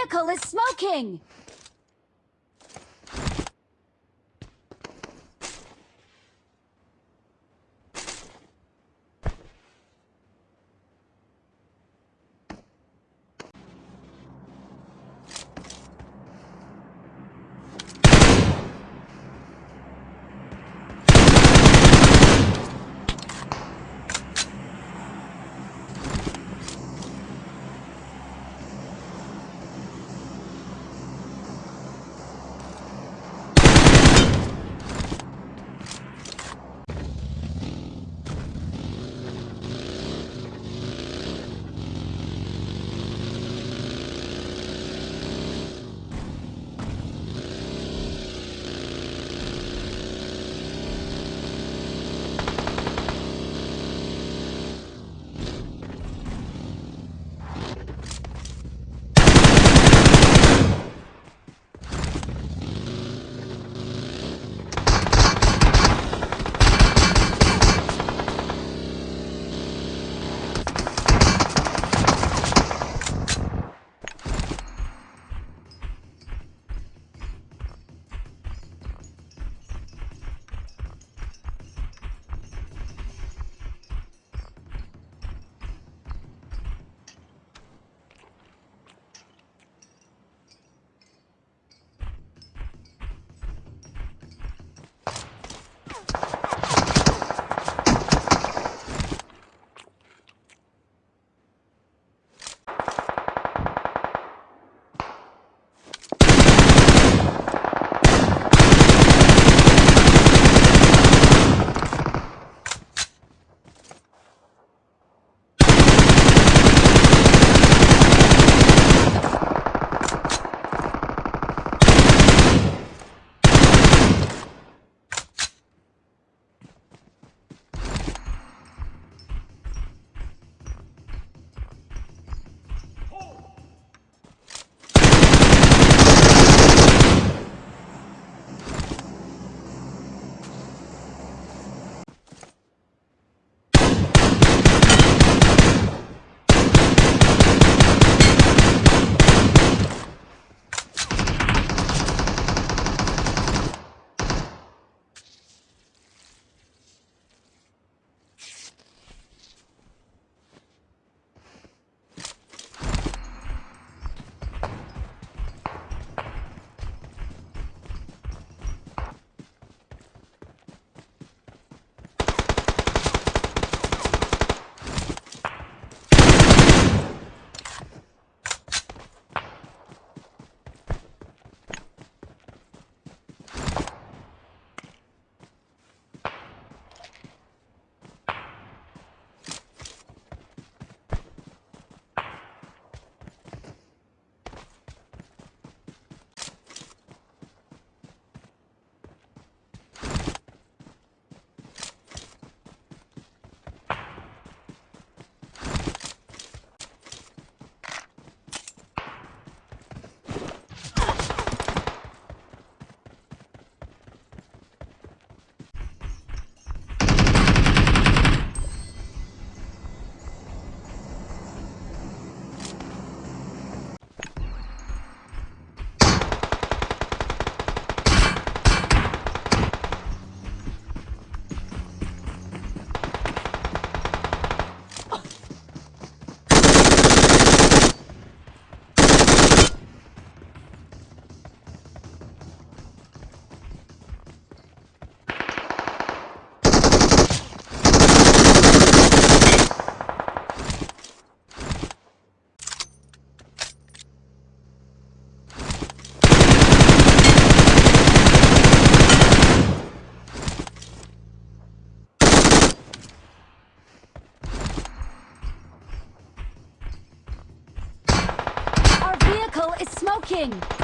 vehicle is smoking! Moving!